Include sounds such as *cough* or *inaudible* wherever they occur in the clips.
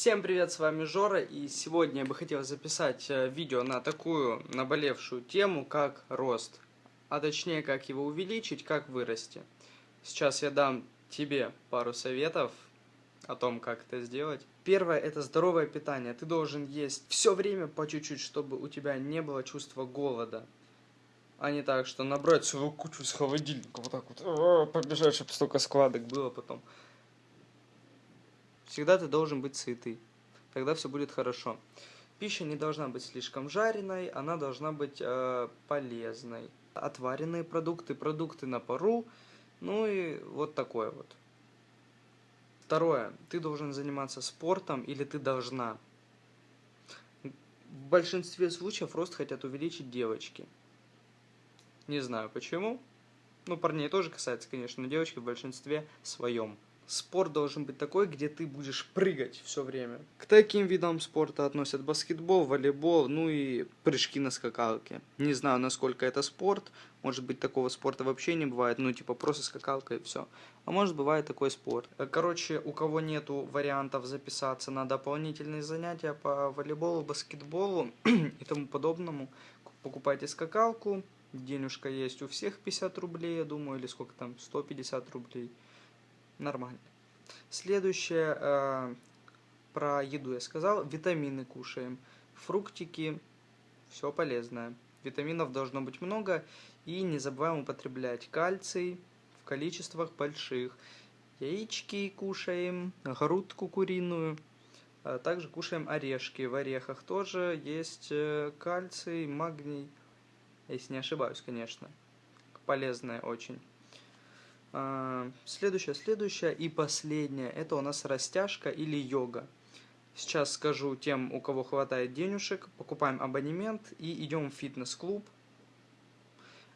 Всем привет, с вами Жора, и сегодня я бы хотел записать э, видео на такую наболевшую тему, как рост. А точнее, как его увеличить, как вырасти. Сейчас я дам тебе пару советов о том, как это сделать. Первое – это здоровое питание. Ты должен есть все время по чуть-чуть, чтобы у тебя не было чувства голода. А не так, что набрать свою кучу с холодильника, вот так вот, а, побежать, чтобы столько складок было потом. Всегда ты должен быть сытый. Тогда все будет хорошо. Пища не должна быть слишком жареной, она должна быть э, полезной. Отваренные продукты, продукты на пару, ну и вот такое вот. Второе. Ты должен заниматься спортом или ты должна. В большинстве случаев рост хотят увеличить девочки. Не знаю почему. Ну, парней тоже касается, конечно, но девочки в большинстве своем. Спорт должен быть такой, где ты будешь прыгать все время. К таким видам спорта относят баскетбол, волейбол, ну и прыжки на скакалке. Не знаю, насколько это спорт. Может быть, такого спорта вообще не бывает. Ну, типа, просто скакалка и все. А может, бывает такой спорт. Короче, у кого нету вариантов записаться на дополнительные занятия по волейболу, баскетболу *clears throat* и тому подобному, покупайте скакалку. Денежка есть у всех 50 рублей, я думаю, или сколько там, 150 рублей нормально. Следующее, э, про еду я сказал, витамины кушаем, фруктики, все полезное. Витаминов должно быть много, и не забываем употреблять кальций в количествах больших. Яички кушаем, грудку куриную, а также кушаем орешки. В орехах тоже есть э, кальций, магний, если не ошибаюсь, конечно. Полезное очень. А, следующее, следующее и последнее, это у нас растяжка или йога. Сейчас скажу тем, у кого хватает денежек, покупаем абонемент и идем в фитнес-клуб,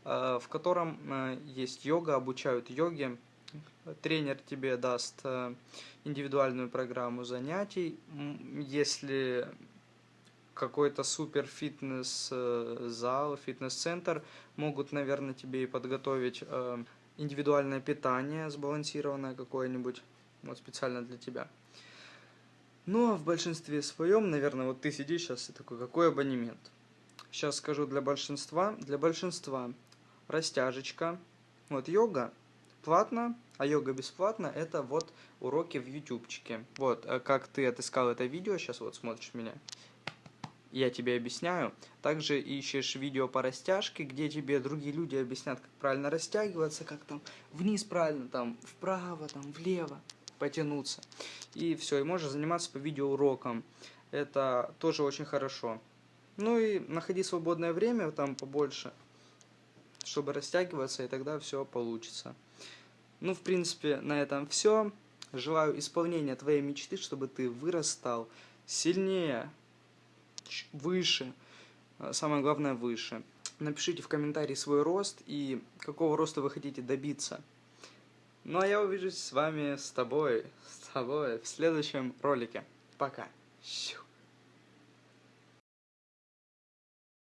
а, в котором а, есть йога, обучают йоге. Тренер тебе даст индивидуальную программу занятий. Если какой-то супер фитнес-зал, фитнес-центр могут, наверное, тебе и подготовить индивидуальное питание, сбалансированное какое-нибудь, вот специально для тебя. Ну, а в большинстве своем, наверное, вот ты сидишь сейчас и такой, какой абонемент? Сейчас скажу для большинства. Для большинства растяжечка, вот йога платно, а йога бесплатно, это вот уроки в ютубчике. Вот, э, как ты отыскал это видео, сейчас вот смотришь меня, я тебе объясняю. Также ищешь видео по растяжке, где тебе другие люди объяснят, как правильно растягиваться, как там вниз правильно, там вправо, там влево потянуться. И все, и можешь заниматься по видеоурокам. Это тоже очень хорошо. Ну и находи свободное время там побольше, чтобы растягиваться, и тогда все получится. Ну, в принципе, на этом все. Желаю исполнения твоей мечты, чтобы ты вырастал сильнее, выше, а, самое главное выше. Напишите в комментарии свой рост и какого роста вы хотите добиться. Ну а я увижусь с вами, с тобой, с тобой в следующем ролике. Пока.